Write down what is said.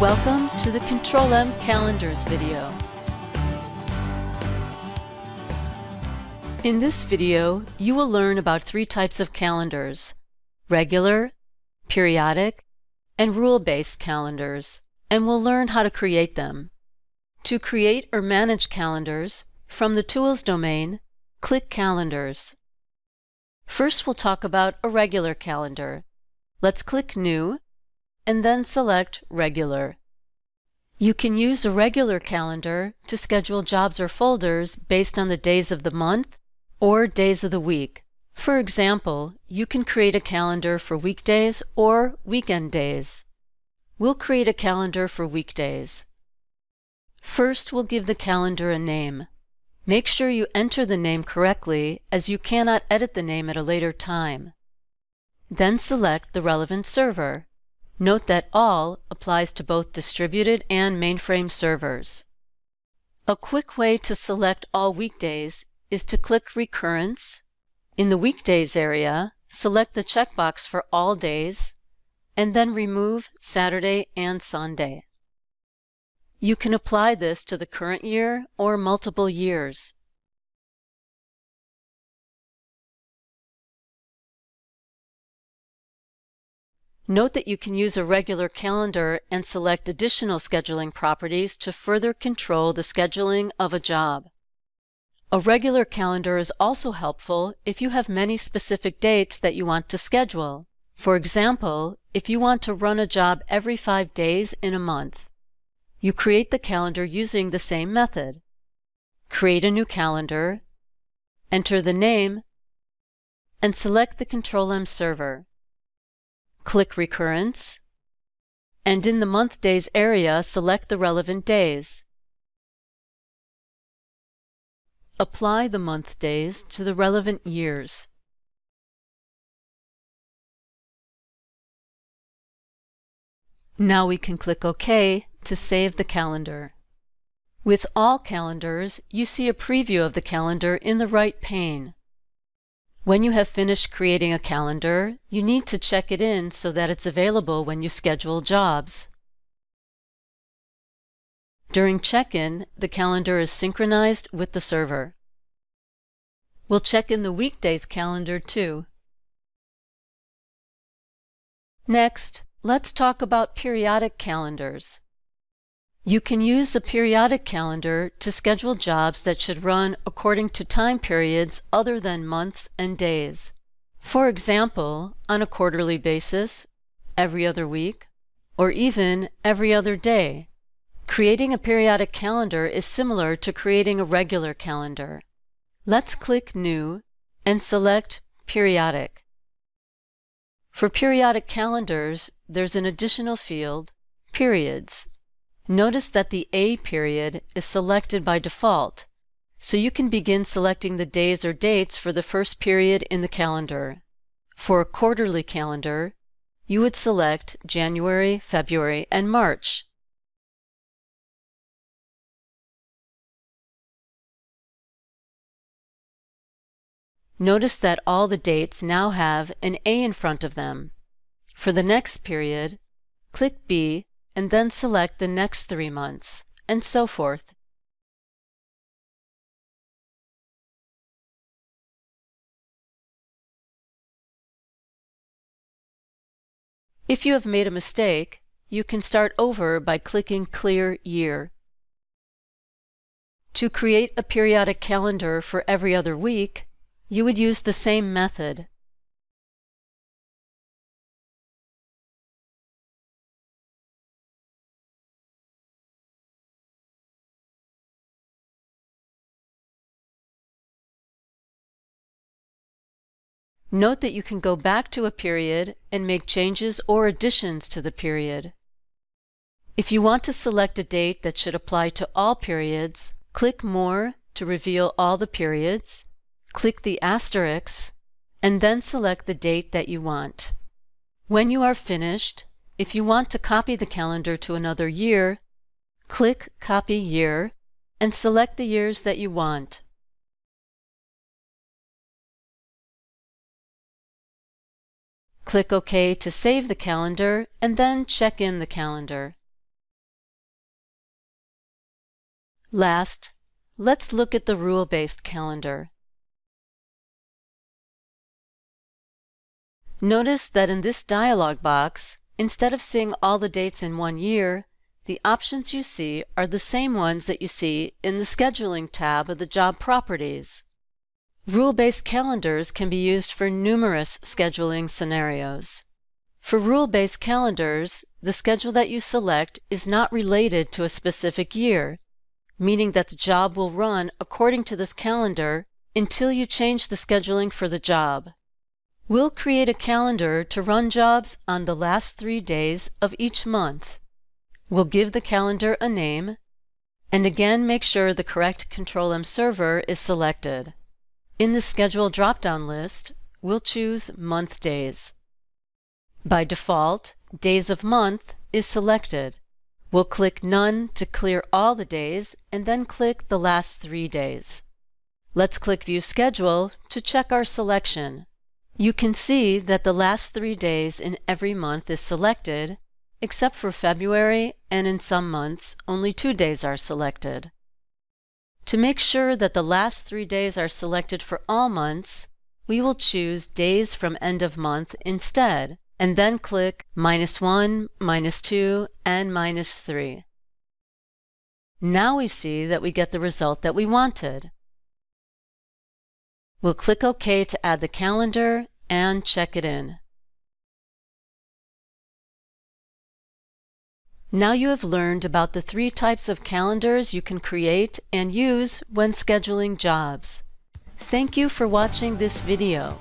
Welcome to the Control M Calendars video. In this video, you will learn about three types of calendars, regular, periodic, and rule-based calendars, and we'll learn how to create them. To create or manage calendars, from the Tools domain, click Calendars. First we'll talk about a regular calendar. Let's click New and then select Regular. You can use a regular calendar to schedule jobs or folders based on the days of the month or days of the week. For example, you can create a calendar for weekdays or weekend days. We'll create a calendar for weekdays. First, we'll give the calendar a name. Make sure you enter the name correctly as you cannot edit the name at a later time. Then select the relevant server. Note that All applies to both distributed and mainframe servers. A quick way to select all weekdays is to click Recurrence. In the Weekdays area, select the checkbox for all days, and then remove Saturday and Sunday. You can apply this to the current year or multiple years. Note that you can use a regular calendar and select additional scheduling properties to further control the scheduling of a job. A regular calendar is also helpful if you have many specific dates that you want to schedule. For example, if you want to run a job every five days in a month. You create the calendar using the same method. Create a new calendar, enter the name, and select the Control-M server. Click Recurrence, and in the Month Days area, select the relevant days. Apply the month days to the relevant years. Now we can click OK to save the calendar. With all calendars, you see a preview of the calendar in the right pane. When you have finished creating a calendar, you need to check it in so that it's available when you schedule jobs. During check-in, the calendar is synchronized with the server. We'll check in the weekdays calendar too. Next, let's talk about periodic calendars. You can use a periodic calendar to schedule jobs that should run according to time periods other than months and days. For example, on a quarterly basis, every other week, or even every other day. Creating a periodic calendar is similar to creating a regular calendar. Let's click New and select Periodic. For periodic calendars, there's an additional field, Periods. Notice that the A period is selected by default, so you can begin selecting the days or dates for the first period in the calendar. For a quarterly calendar, you would select January, February, and March. Notice that all the dates now have an A in front of them. For the next period, click B and then select the next three months, and so forth. If you have made a mistake, you can start over by clicking Clear Year. To create a periodic calendar for every other week, you would use the same method. Note that you can go back to a period and make changes or additions to the period. If you want to select a date that should apply to all periods, click More to reveal all the periods, click the asterisk, and then select the date that you want. When you are finished, if you want to copy the calendar to another year, click Copy Year and select the years that you want. Click OK to save the calendar and then check in the calendar. Last, let's look at the rule-based calendar. Notice that in this dialog box, instead of seeing all the dates in one year, the options you see are the same ones that you see in the Scheduling tab of the Job Properties. Rule-based calendars can be used for numerous scheduling scenarios. For rule-based calendars, the schedule that you select is not related to a specific year, meaning that the job will run according to this calendar until you change the scheduling for the job. We'll create a calendar to run jobs on the last three days of each month. We'll give the calendar a name, and again make sure the correct Control-M server is selected. In the Schedule drop-down list, we'll choose Month Days. By default, Days of Month is selected. We'll click None to clear all the days, and then click the last three days. Let's click View Schedule to check our selection. You can see that the last three days in every month is selected, except for February, and in some months, only two days are selected. To make sure that the last three days are selected for all months, we will choose Days from End of Month instead, and then click minus 1, minus 2, and minus 3. Now we see that we get the result that we wanted. We'll click OK to add the calendar and check it in. Now you have learned about the three types of calendars you can create and use when scheduling jobs. Thank you for watching this video.